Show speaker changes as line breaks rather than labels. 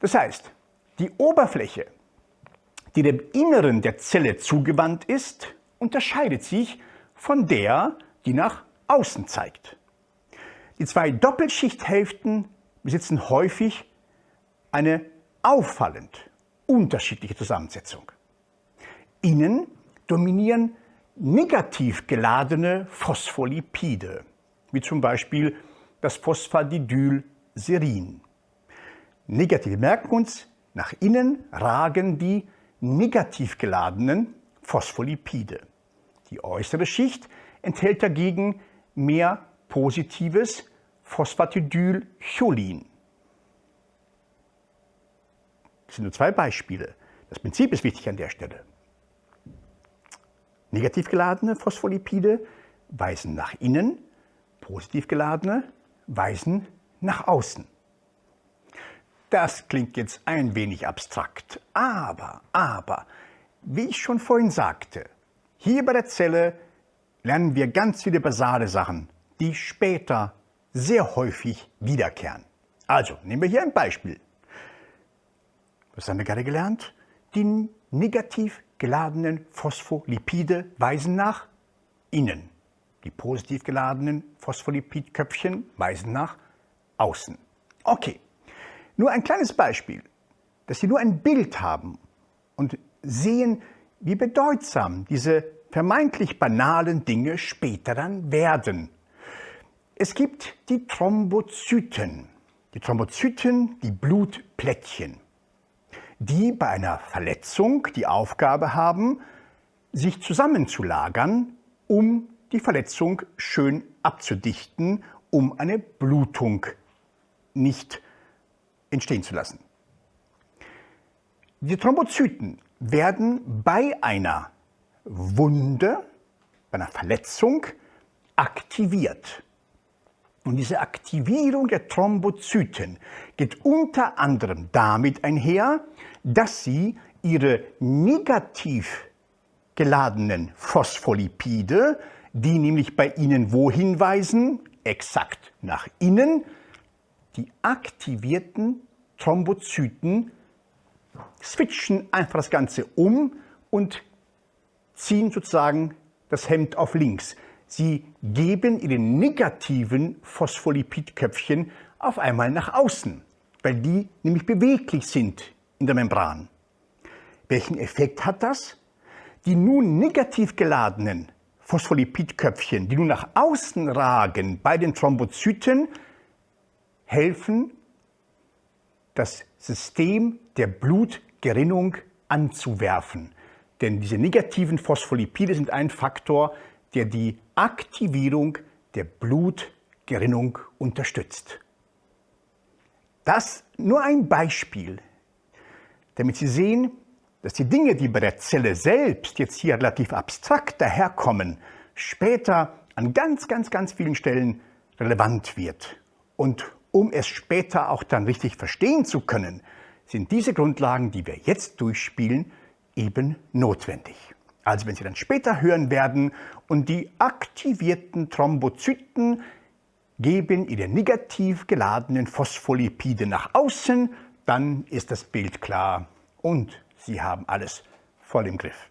Das heißt, die Oberfläche, die dem Inneren der Zelle zugewandt ist, unterscheidet sich von der, die nach außen zeigt. Die zwei Doppelschichthälften besitzen häufig eine auffallend unterschiedliche Zusammensetzung. Innen dominieren negativ geladene Phospholipide, wie zum Beispiel das Phosphatidylserin. Negativ merken uns, nach innen ragen die negativ geladenen Phospholipide. Die äußere Schicht enthält dagegen mehr positives Phosphatidylcholin. Das sind nur zwei Beispiele. Das Prinzip ist wichtig an der Stelle. Negativ geladene Phospholipide weisen nach innen, positiv geladene weisen nach außen. Das klingt jetzt ein wenig abstrakt, aber, aber, wie ich schon vorhin sagte, hier bei der Zelle lernen wir ganz viele basale Sachen, die später sehr häufig wiederkehren. Also, nehmen wir hier ein Beispiel. Was haben wir gerade gelernt? Die negativ geladenen Phospholipide weisen nach innen. Die positiv geladenen Phospholipidköpfchen weisen nach außen. Okay, nur ein kleines Beispiel, dass Sie nur ein Bild haben und sehen, wie bedeutsam diese vermeintlich banalen Dinge später dann werden. Es gibt die Thrombozyten. Die Thrombozyten, die Blutplättchen die bei einer Verletzung die Aufgabe haben, sich zusammenzulagern, um die Verletzung schön abzudichten, um eine Blutung nicht entstehen zu lassen. Die Thrombozyten werden bei einer Wunde, bei einer Verletzung aktiviert. Und diese Aktivierung der Thrombozyten geht unter anderem damit einher, dass sie ihre negativ geladenen Phospholipide, die nämlich bei ihnen wohin weisen? Exakt nach innen. Die aktivierten Thrombozyten switchen einfach das Ganze um und ziehen sozusagen das Hemd auf links. Sie geben ihre negativen Phospholipidköpfchen auf einmal nach außen, weil die nämlich beweglich sind in der Membran. Welchen Effekt hat das? Die nun negativ geladenen Phospholipidköpfchen, die nun nach außen ragen bei den Thrombozyten, helfen, das System der Blutgerinnung anzuwerfen. Denn diese negativen Phospholipide sind ein Faktor, der die Aktivierung der Blutgerinnung unterstützt. Das nur ein Beispiel, damit Sie sehen, dass die Dinge, die bei der Zelle selbst jetzt hier relativ abstrakt daherkommen, später an ganz, ganz, ganz vielen Stellen relevant wird. Und um es später auch dann richtig verstehen zu können, sind diese Grundlagen, die wir jetzt durchspielen, eben notwendig. Also wenn Sie dann später hören werden und die aktivierten Thrombozyten geben ihre negativ geladenen Phospholipide nach außen, dann ist das Bild klar und Sie haben alles voll im Griff.